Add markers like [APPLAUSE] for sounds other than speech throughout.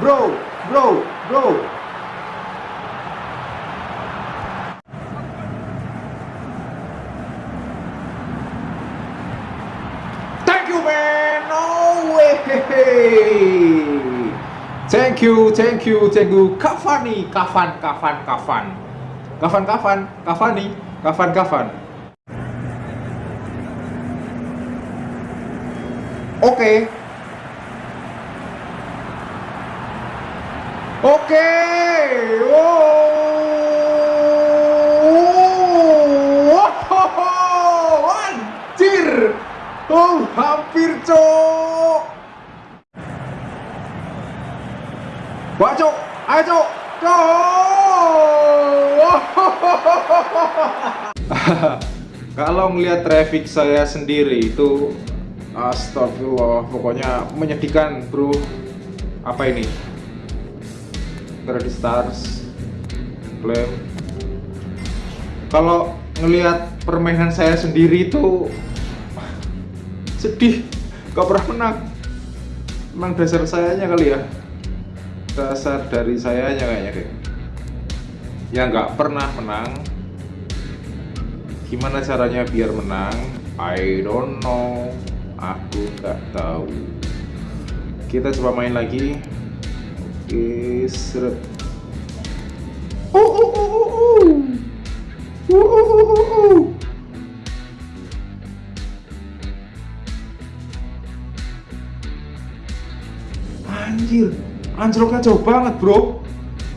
bro, bro, bro. Thank you, man. No way. Thank you, thank you, thank you. Cavani, Kavan, Kavan, Kavan. Kavan, Kavan, Cavani, Kavan, Kavan. Oke. Oke. Wow. Anjir. Oh, hampir, Cok. Ayo, Cok. Cok. Kalau ngelihat traffic saya sendiri itu Astagfirullah, pokoknya menyedihkan bro Apa ini? Credit Stars Klaim Kalau ngelihat permainan saya sendiri itu [LAUGHS] Sedih Gak pernah menang Memang dasar sayanya kali ya Dasar dari sayanya kayaknya deh Ya nggak pernah menang Gimana caranya biar menang? I don't know aku nggak tahu kita coba main lagi oke seret uh, uh, uh, uh, uh. Uh, uh, uh, uh, uh. anjir anjloknya jauh banget bro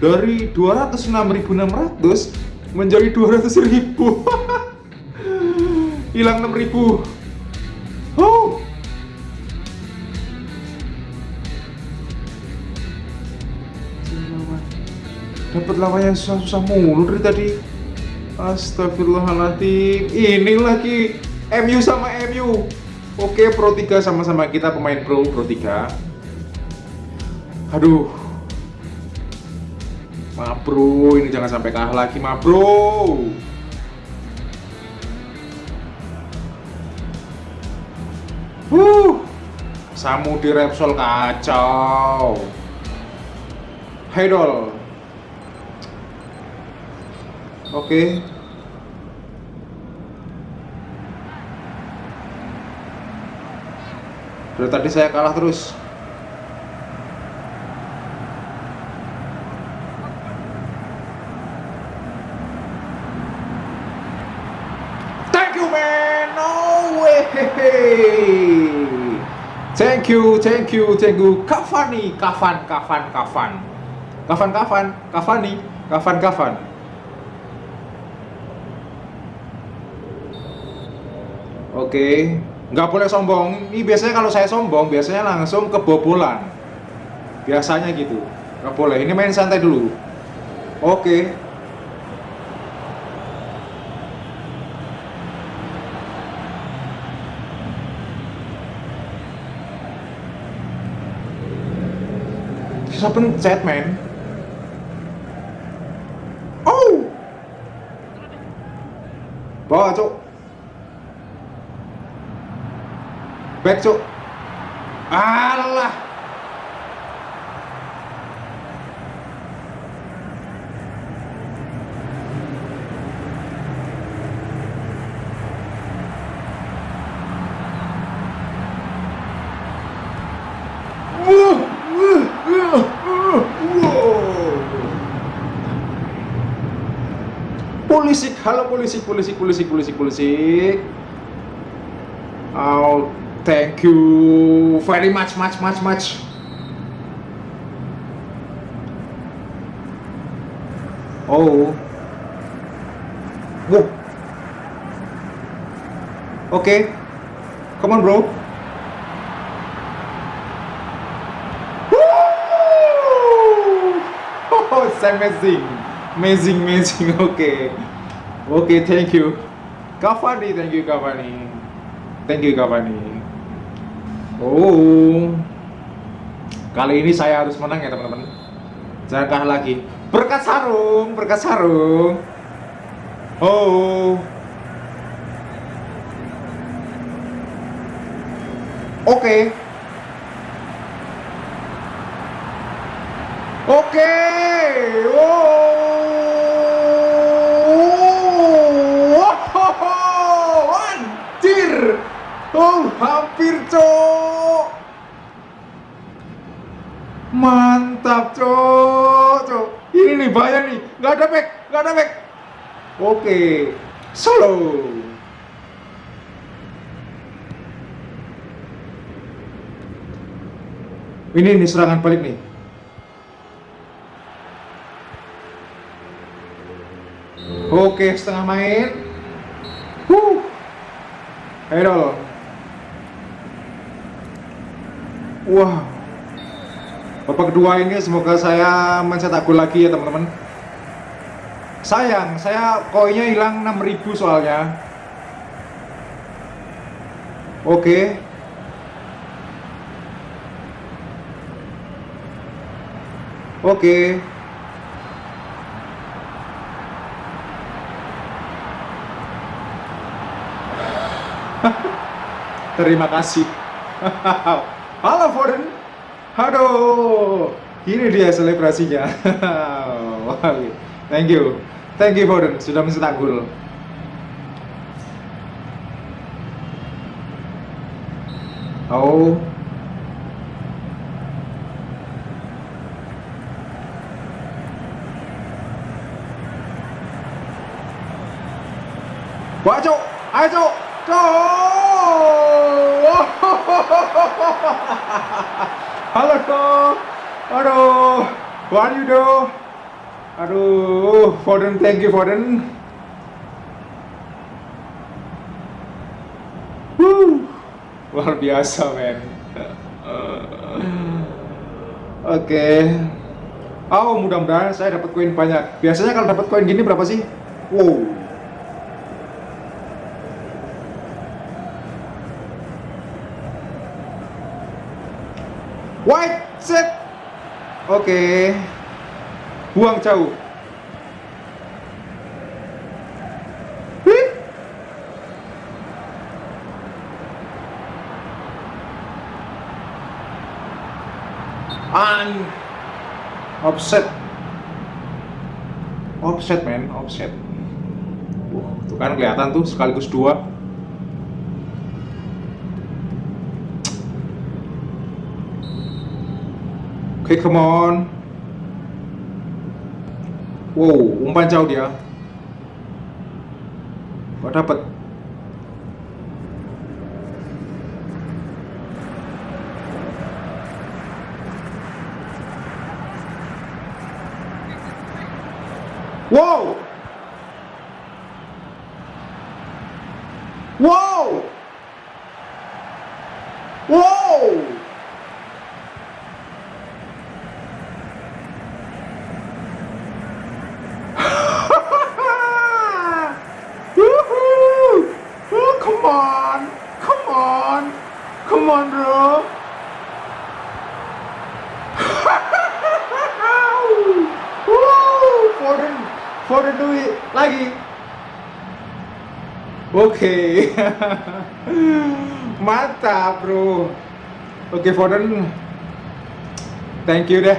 dari 206.600 menjadi 200.000 [LAUGHS] hilang 6.000 Oh. Dapat lawan yang susah-susah mulu dari tadi. Astagfirullahaladzim. Ini lagi MU sama MU. Oke, Pro 3 sama-sama kita pemain Pro Pro 3. Aduh. Ma bro, ini jangan sampai kalah lagi, ma bro. Huh, Samu di Repsol kacau. Hedol. Oke. Dari tadi saya kalah terus. Thank you man, no way. Thank you, thank you, thank you. Cavani, Kavan, Kavan, Kavan. Kavan, Kavan, Cavani, Kavan, Kavan. Oke, nggak boleh sombong. Ini biasanya kalau saya sombong, biasanya langsung kebobolan. Biasanya gitu. Nggak boleh. Ini main santai dulu. Oke. Susah pencet, men. Oh! Bawa, cuk. Back, cuk. Alah. Polisi, halo polisi, polisi, polisi, polisi, polisi. Oh, thank you very much, much, much, much. Oh. Whoa. Okay. Come on, bro. Woo! Oh, [LAUGHS] it's amazing. Amazing, amazing. [LAUGHS] Okay. Okay, thank you. Cavani, thank you, Cavani. Thank you, Cavani. Oh. Kali ini saya harus menang ya, teman-teman. Jangan kalah lagi. Berkat sarung, berkat sarung. Oh. Oke. Oke. Wow. Anjir. Oh, hampir, Cok. Mantap, Cok. Ini nih bahaya nih. Gak ada back, gak ada back. Oke. Solo. Ini nih serangan balik nih. Oke, setengah main. Huh. Ayo Wah. Babak kedua ini semoga saya mencetak gol lagi ya teman-teman. Sayang, saya koinnya hilang 6000 soalnya. Oke. Oke. [LAUGHS] Terima kasih. [LAUGHS] Halo Foden. Aduh. Ini dia selebrasinya. [LAUGHS] Thank you. Thank you Foden sudah mencetak gol. Oh, Wah, Cok. Ayo. Halo, [LAUGHS] Cok. Aduh. What you do? Aduh, Foden, thank you Foden. Wuh. Luar biasa, men. [LAUGHS] Oke. Okay. Oh, mudah-mudahan saya dapat koin banyak. Biasanya kalau dapat koin gini berapa sih? Wow. White set. Oke. Okay. Buang jauh. An offset offset men offset uh, tuh kan kelihatan tuh sekaligus dua okay, come on. Wow, umpan jauh dia. Gak dapet. Wow. Wow. Wow. on bro Foden Foden duit lagi. Oke. Okay. [LAUGHS] mantap bro. Oke okay, Foden. Thank you deh.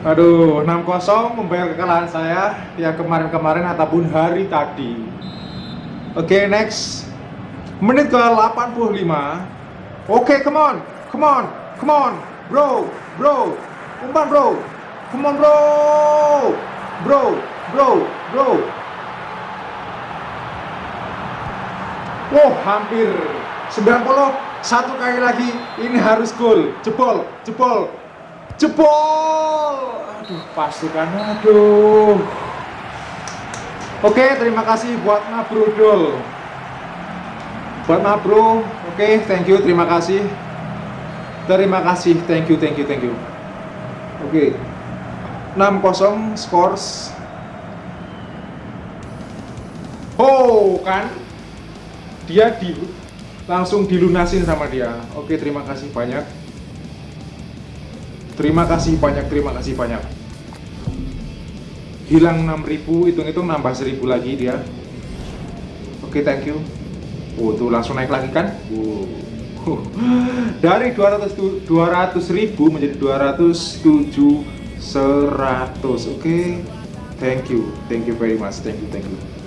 Aduh, 6-0 membayar kekalahan saya yang kemarin-kemarin ataupun hari tadi. Oke, okay, next. Menit ke 85 Okay, come on, come on, come on, bro, bro, umpan bro, come on bro, bro, bro, bro. Wow, hampir 90 satu kali lagi ini harus gol. Jebol jebol jebol. Aduh pasukan aduh. Oke terima kasih buat Nabrudol buat ma bro oke thank you terima kasih. Terima kasih thank you thank you thank you. Oke. Okay. 6-0 scores oh kan? Dia di langsung dilunasin sama dia. Oke okay, terima kasih banyak. Terima kasih banyak terima kasih banyak. Hilang 6000 hitung-hitung nambah 1000 lagi dia. Oke okay, thank you. Oh, tuh langsung naik lagi kan? Oh. [LAUGHS] Dari 200 200 ribu menjadi 207 100 oke. Thank you. Thank you very much. Thank you thank you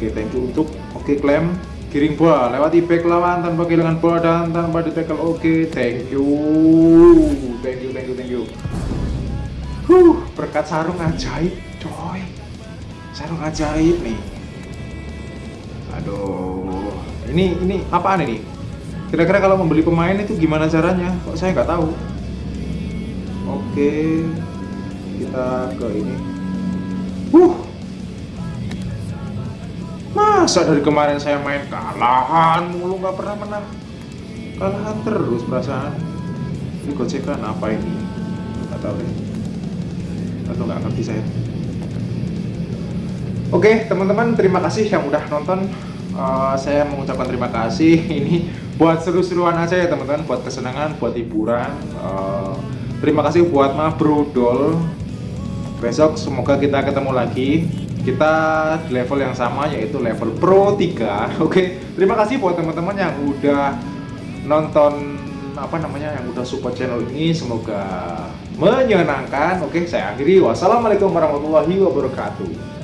oke thank you. Untuk oke klaim giring bola. Lewati back lawan tanpa kehilangan bola dan tanpa di tackle oke thank you. Thank you thank you thank you. Huh berkat sarung ajaib coy. Sarung ajaib nih. Aduh ini ini apaan ini? Kira-kira kalau membeli pemain itu gimana caranya? Kok saya nggak tahu? Oke kita ke ini. Uh masa dari kemarin saya main kalahan mulu nggak pernah menang. Kalahan terus perasaan. Ini gocekan apa ini? Nggak tahu deh. Atau nggak ngerti saya. Oke teman-teman terima kasih yang udah nonton. Uh, saya mengucapkan terima kasih. [LAUGHS] Ini buat seru-seruan aja ya teman-teman. Buat kesenangan buat hiburan. Uh, terima kasih buat Ma Brodol besok semoga kita ketemu lagi kita di level yang sama yaitu level Pro 3 [LAUGHS] oke terima kasih buat teman-teman yang udah nonton apa namanya yang udah support channel ini. Semoga menyenangkan. Oke saya akhiri. Wassalamualaikum warahmatullahi wabarakatuh